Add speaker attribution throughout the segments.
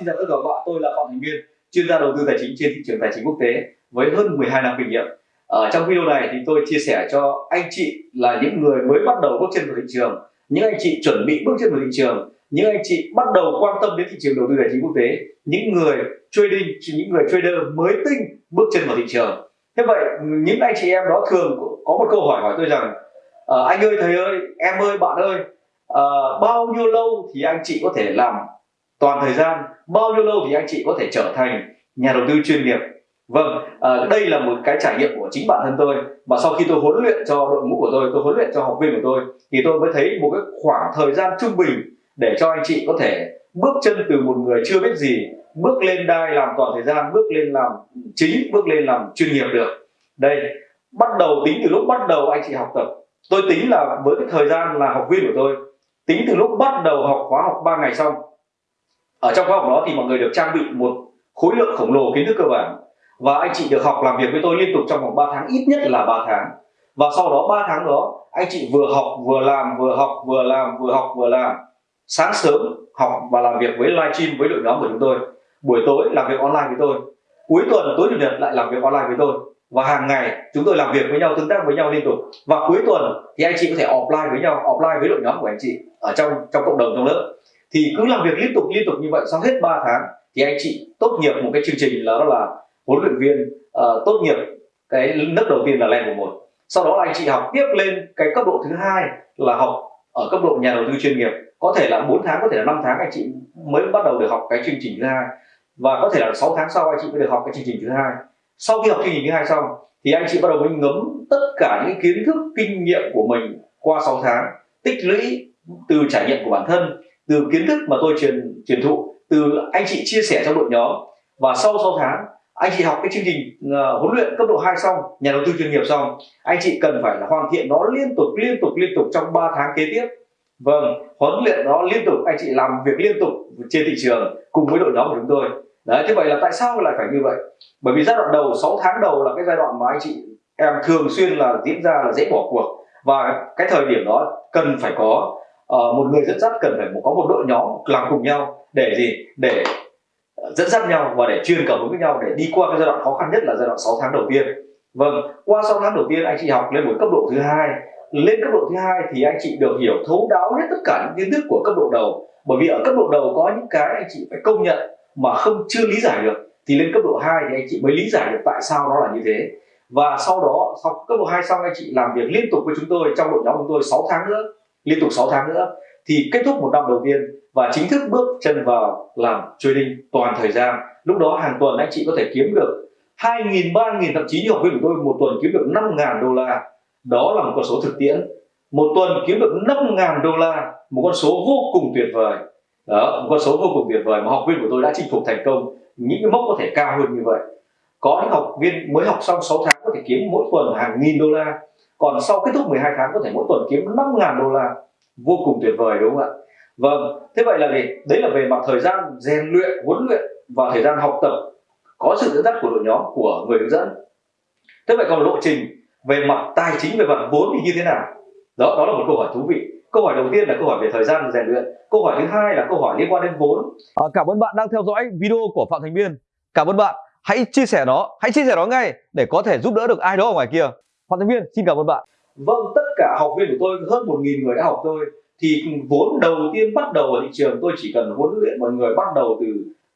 Speaker 1: xin chào tất cả các bạn, tôi là Phạm Thành Viên, chuyên gia đầu tư tài chính trên thị trường tài chính quốc tế với hơn 12 năm kinh nghiệm. Ở trong video này thì tôi chia sẻ cho anh chị là những người mới bắt đầu bước chân vào thị trường, những anh chị chuẩn bị bước chân vào thị trường, những anh chị bắt đầu quan tâm đến thị trường đầu tư tài chính quốc tế, những người trading, những người trader mới tinh bước chân vào thị trường. Thế vậy những anh chị em đó thường có một câu hỏi hỏi tôi rằng à, anh ơi thầy ơi em ơi bạn ơi à, bao nhiêu lâu thì anh chị có thể làm toàn thời gian bao nhiêu lâu thì anh chị có thể trở thành nhà đầu tư chuyên nghiệp? Vâng à, đây là một cái trải nghiệm của chính bản thân tôi. Mà sau khi tôi huấn luyện cho đội ngũ của tôi tôi huấn luyện cho học viên của tôi thì tôi mới thấy một cái khoảng thời gian trung bình để cho anh chị có thể bước chân từ một người chưa biết gì bước lên đai làm toàn thời gian bước lên làm chính bước lên làm chuyên nghiệp được. Đây bắt đầu tính từ lúc bắt đầu anh chị học tập. Tôi tính là với cái thời gian là học viên của tôi tính từ lúc bắt đầu học khóa học 3 ngày xong ở trong khóa học đó thì mọi người được trang bị một khối lượng khổng lồ kiến thức cơ bản. Và anh chị được học làm việc với tôi liên tục trong vòng 3 tháng, ít nhất là 3 tháng. Và sau đó 3 tháng đó, anh chị vừa học, vừa làm, vừa học, vừa làm, vừa học, vừa làm. Sáng sớm học và làm việc với livestream với đội nhóm của chúng tôi. Buổi tối làm việc online với tôi. Cuối tuần, tối chủ nhật lại làm việc online với tôi. Và hàng ngày chúng tôi làm việc với nhau, tương tác với nhau liên tục. Và cuối tuần thì anh chị có thể offline với nhau, offline với đội nhóm của anh chị ở trong trong cộng đồng, trong lớp thì cứ làm việc liên tục liên tục như vậy sau hết 3 tháng thì anh chị tốt nghiệp một cái chương trình là đó là huấn luyện viên uh, tốt nghiệp cái lớp đầu tiên là level một. Sau đó là anh chị học tiếp lên cái cấp độ thứ hai là học ở cấp độ nhà đầu tư chuyên nghiệp. Có thể là 4 tháng có thể là 5 tháng anh chị mới bắt đầu được học cái chương trình thứ hai. Và có thể là 6 tháng sau anh chị mới được học cái chương trình thứ hai. Sau khi học chương trình thứ hai xong thì anh chị bắt đầu mới ngấm tất cả những kiến thức kinh nghiệm của mình qua 6 tháng tích lũy từ trải nghiệm của bản thân từ kiến thức mà tôi truyền truyền thụ từ anh chị chia sẻ trong đội nhóm. Và sau 6 tháng anh chị học cái chương trình uh, huấn luyện cấp độ 2 xong nhà đầu tư chuyên nghiệp xong anh chị cần phải là hoàn thiện nó liên tục liên tục liên tục trong 3 tháng kế tiếp. Vâng huấn luyện nó liên tục anh chị làm việc liên tục trên thị trường cùng với đội nhóm của chúng tôi. Đấy thế vậy là tại sao lại phải như vậy? Bởi vì giai đoạn đầu 6 tháng đầu là cái giai đoạn mà anh chị em thường xuyên là diễn ra là dễ bỏ cuộc. Và cái thời điểm đó cần phải có uh, một người dẫn dắt cần phải có một đội nhóm làm cùng nhau để gì? Để ờ, dẫn dắt nhau và để truyền cảm hứng với nhau để đi qua cái giai đoạn khó khăn nhất là giai đoạn 6 tháng đầu tiên. Vâng qua 6 tháng đầu tiên anh chị học lên một cấp độ thứ hai. Lên cấp độ thứ hai thì anh chị được hiểu thấu đáo hết tất cả những kiến thức của cấp độ đầu. Bởi vì ở cấp độ đầu có những cái anh chị phải công nhận mà không chưa lý giải được. Thì lên cấp độ 2 thì anh chị mới lý giải được tại sao nó là như thế. Và sau đó sau cấp độ 2 xong anh chị làm việc liên tục với chúng tôi trong đội nhóm của chúng tôi 6 tháng nữa liên tục 6 tháng nữa thì kết thúc một năm đầu tiên và chính thức bước chân vào làm trading toàn thời gian. Lúc đó hàng tuần anh chị có thể kiếm được 2.000, 3.000 thậm chí như học viên của tôi một tuần kiếm được 5.000 đô la. Đó là một con số thực tiễn. Một tuần kiếm được 5.000 đô la một con số vô cùng tuyệt vời. Đó một con số vô cùng tuyệt vời mà học viên của tôi đã chinh phục thành công. Những cái mốc có thể cao hơn như vậy. Có những học viên mới học xong 6 tháng có thể kiếm mỗi tuần hàng nghìn đô la còn sau kết thúc 12 tháng có thể mỗi tuần kiếm 5.000 đô la. Vô cùng tuyệt vời đúng không ạ? Vâng thế vậy là gì? Đấy là về mặt thời gian rèn luyện huấn luyện và thời gian học tập. Có sự dẫn dắt của đội nhóm của người hướng dẫn. Thế vậy còn lộ trình về mặt tài chính về mặt vốn thì như thế nào? Đó đó là một câu hỏi thú vị. Câu hỏi đầu tiên là câu hỏi về thời gian rèn luyện. Câu hỏi thứ hai là câu hỏi liên quan đến vốn.
Speaker 2: À, cảm ơn bạn đang theo dõi video của phạm thành biên. Cảm ơn bạn. Hãy chia sẻ nó hãy chia sẻ nó ngay để có thể giúp đỡ được ai đó ở ngoài kia. Phan Thanh biên xin cảm ơn bạn.
Speaker 1: Vâng tất cả học viên của tôi, hơn một nghìn người đã học tôi thì vốn đầu tiên bắt đầu ở thị trường, tôi chỉ cần huấn luyện mọi người bắt đầu từ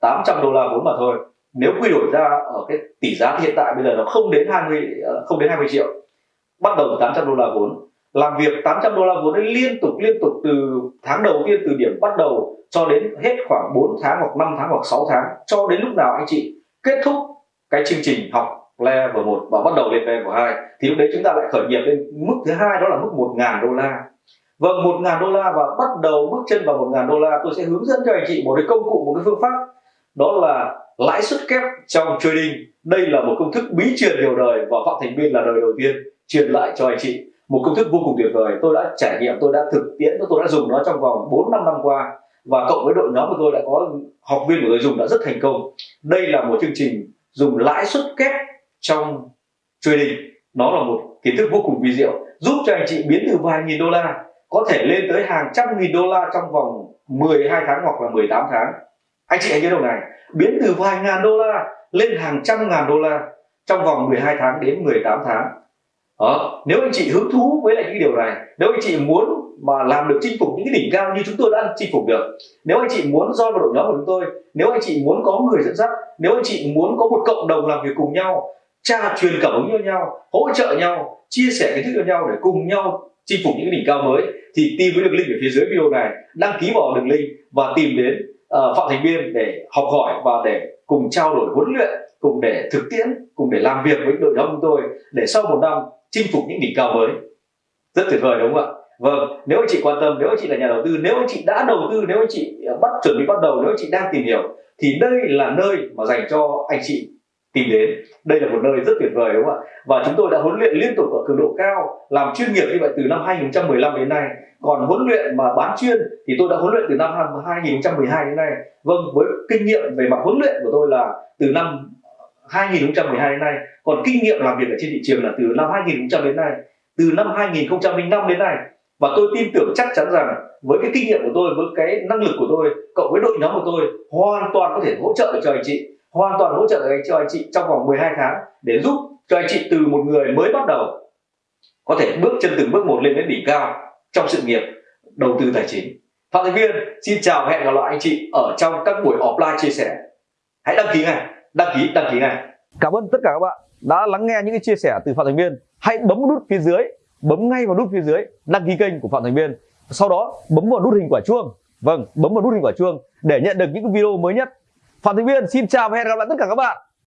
Speaker 1: 800 đô la vốn mà thôi. Nếu quy đổi ra ở cái tỷ giá hiện tại, bây giờ nó không đến 20 ờ, không đến 20 triệu. Bắt đầu từ 800 đô la vốn. Làm việc 800 đô la vốn ấy liên tục liên tục từ tháng đầu tiên, từ điểm bắt đầu cho đến hết khoảng 4 tháng hoặc 5 tháng hoặc 6 tháng, cho đến lúc nào anh chị kết thúc cái chương trình học level 1 và bắt đầu lên level 2 thì lúc đấy chúng ta lại khởi nghiệp lên mức thứ hai đó là mức 1.000 đô la. Vâng, 1.000 đô la và bắt đầu bước chân vào 1.000 đô la tôi sẽ hướng dẫn cho anh chị một cái công cụ, một cái phương pháp. Đó là lãi suất kép trong trading. Đây là một công thức bí truyền nhiều đời và Phạm Thành Biên là đời đầu tiên truyền lại cho anh chị. Một công thức vô cùng tuyệt vời. Tôi đã trải nghiệm tôi đã thực tiễn tôi đã dùng nó trong vòng 4 năm năm qua. Và cộng với đội nhóm của tôi đã có học viên của tôi dùng đã rất thành công. Đây là một chương trình dùng lãi suất kép trong trading nó là một kiến thức vô cùng vi diệu, giúp cho anh chị biến từ vài nghìn đô la, có thể lên tới hàng trăm nghìn đô la trong vòng 12 tháng hoặc là 18 tháng anh chị hãy nhớ điều này, biến từ vài ngàn đô la lên hàng trăm ngàn đô la trong vòng 12 tháng đến 18 tháng đó. nếu anh chị hứng thú với lại những điều này, nếu anh chị muốn mà làm được chinh phục những cái đỉnh cao như chúng tôi đã chinh phục được, nếu anh chị muốn do vào đội nhóm của chúng tôi, nếu anh chị muốn có người dẫn dắt, nếu anh chị muốn có một cộng đồng làm việc cùng nhau tra truyền cảm hứng cho nhau hỗ trợ nhau chia sẻ kiến thức cho nhau để cùng nhau chinh phục những đỉnh cao mới thì tìm với đường link ở phía dưới video này. Đăng ký vào đường link và tìm đến uh, phạm thành biên để học hỏi và để cùng trao đổi huấn luyện cùng để thực tiễn cùng để làm việc với đội nhóm chúng tôi để sau một năm chinh phục những đỉnh cao mới. Rất tuyệt vời đúng không ạ? Vâng nếu anh chị quan tâm nếu anh chị là nhà đầu tư nếu anh chị đã đầu tư nếu anh chị bắt chuẩn bị bắt đầu nếu anh chị đang tìm hiểu thì đây là nơi mà dành cho anh chị tìm đến. Đây là một nơi rất tuyệt vời, đúng không ạ? Và chúng tôi đã huấn luyện liên tục ở cường độ cao, làm chuyên nghiệp như vậy từ năm 2015 đến nay. Còn huấn luyện mà bán chuyên thì tôi đã huấn luyện từ năm 2012 đến nay. Vâng với kinh nghiệm về mặt huấn luyện của tôi là từ năm 2012 đến nay. Còn kinh nghiệm làm việc ở trên thị trường là từ năm 2000 đến nay. Từ năm 2005 đến nay. Và tôi tin tưởng chắc chắn rằng với cái kinh nghiệm của tôi, với cái năng lực của tôi, cộng với đội nhóm của tôi, hoàn toàn có thể hỗ trợ được cho anh chị hoàn toàn hỗ trợ cho anh chị trong vòng 12 tháng để giúp cho anh chị từ một người mới bắt đầu có thể bước chân từng bước một lên đến đỉnh cao trong sự nghiệp đầu tư tài chính. Phạm thành viên, xin chào hẹn gặp lại anh chị ở trong các buổi offline chia sẻ. Hãy đăng ký ngay, đăng ký đăng ký ngay.
Speaker 2: Cảm ơn tất cả các bạn đã lắng nghe những cái chia sẻ từ phạm thành viên. Hãy bấm nút phía dưới, bấm ngay vào nút phía dưới đăng ký kênh của phạm thành viên. Sau đó, bấm vào nút hình quả chuông. Vâng bấm vào nút hình quả chuông để nhận được những video mới nhất phạm thành viên xin chào và hẹn gặp lại tất cả các bạn.